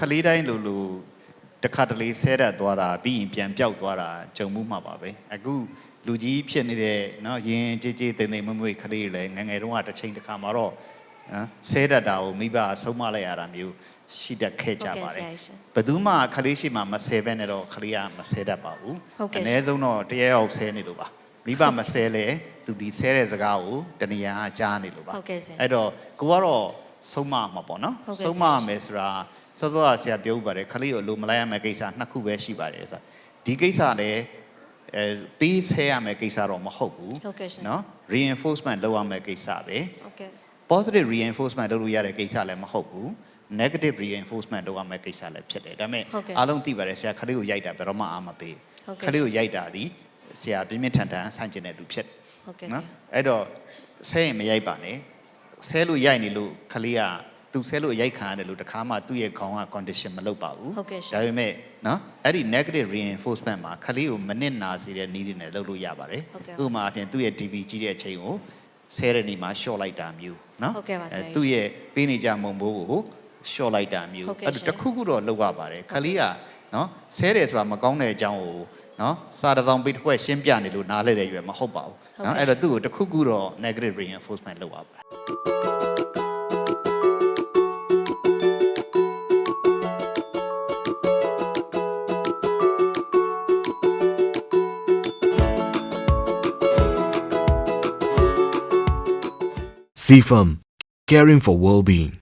ခလေးတိုင်းလိုလိုတစ်ခါတလေဆဲတတ်သွားတာပြီးရင်ပြန်ပြောက်သွားတာကြုံမှုမှာပါပဲအခုလူကြီးဖြစ်နေတဲ့เนาะရင်ကြေးကြေးတိမ်တိမ်မွေ့မွေ့ခလေးတွေလည်းငယ်ငယ်တုန်းကတစ်ချိန်တစ်ခါမှာတော့နော်ဆဲတတ်တာကိုမိဘအဆုံးမလိုက်ရတာမျိုး ရှိတတ်ခဲ့ကြပါတယ်ဟုတ်ကဲ့ဆရာရှင်ဘယ်သူမှခလေးရှိမှမဆဲဘဲနဲ့တော့ခလေးကမဆဲတတ်ပါဘူးဟုတ်ကဲ့အနည်းဆုံးတော့တရားရောက်ဆဲနေလို့ပါမိဘမဆဲလဲသူဒီဆဲတဲ့စကားကိုတဏှာကြားနေလို့ပါဟုတ်ကဲ့ဆရာအဲ့တော့ကိုကတော့ဆုံးမမှာပေါ့နော်ဟုတ်ကဲ့ဆုံးမရမယ်ဆိုတာစောစောကဆရာပြောဥပါတယ်ခလေးကိုလိုမလိုက်ရမယ့်ကိစ္စနှစ်ခုပဲရှိပါတယ်ဆိုတာဒီကိစ္စလည်းအဲပေးဆဲရမယ့်ကိစ္စတော့မဟုတ်ဘူးဟုတ်ကဲ့ရှင်နော် reinforcement လုပ်ရမယ့်ကိစ္စပဲဟုတ်ကဲ့ positive reinforcement လုပ်လို့ရတဲ့ကိစ္စလည်းမဟုတ်ဘူး negative reinforcement လုပ်ရမယ့်ကိစ္စလည်းဖြစ်တယ်ဒါပေမဲ့ဟုတ်ကဲ့အားလုံးသိပါတယ်ဆရာခလေးကိုရိုက်တာဘယ်တော့မှအားမပေးဟုတ်ကဲ့ခလေးကိုရိုက်တာဒီဆရာပြင်းပြင်းထန်ထန်ဆန့်ကျင်တဲ့လူဖြစ်တယ်ဟုတ်ကဲ့ဆနော်ရာအဲ့တော့ဆဲရင်မရိုက်ပါနဲ့ဆဲလို့ရိုက်နေလို့ခလေးကသူဆဲလို့ရိုက်ခံရတယ်လို့တခါမှသူ့ရဲ့ခေါင်းက condition မလုပ်ပါဘူးဟုတ်ကဲ့ရှင်ဒါပေမဲ့နော်အဲ့ဒီ negative reinforcement မှာခလေးကိုမနစ်နာစေတဲ့နည်းတွေနဲ့လုပ်လို့ရပါတယ်ဟုတ်ကဲ့ဥပမာအပြင်သူ့ရဲ့ DV ကြီးတဲ့အချိန်ကိုဆဲတဲ့နေမှာ short လိုက်တာမျိုးနော်ဟုတ်ကဲ့ပါဆရာကြီးသူ့ရဲ့ပေးနေကြမုံဘိုးကို short လိုက်တာမျိုးဟုတ်ကဲ့အဲ့ရှင်ဒါတစ်ခုခုတော့လုပ်ရပါတယ်ခလေးကနော်ဆဲတယ်ဆိုတာမကောင်းတဲ့အကြောင်းကိုနော်စာတစ်စောင်ပိတ်တစ်ခွက်ရှင်းပြနေလို့နားလဲတဲ့ရွယ်မဟုတ်ပါဘူးနော်အဲ့တော့သူ့ကိုတစ်ခုခုတော့ negative reinforcement လုပ်ရပါတယ် CFM, caring for well-being.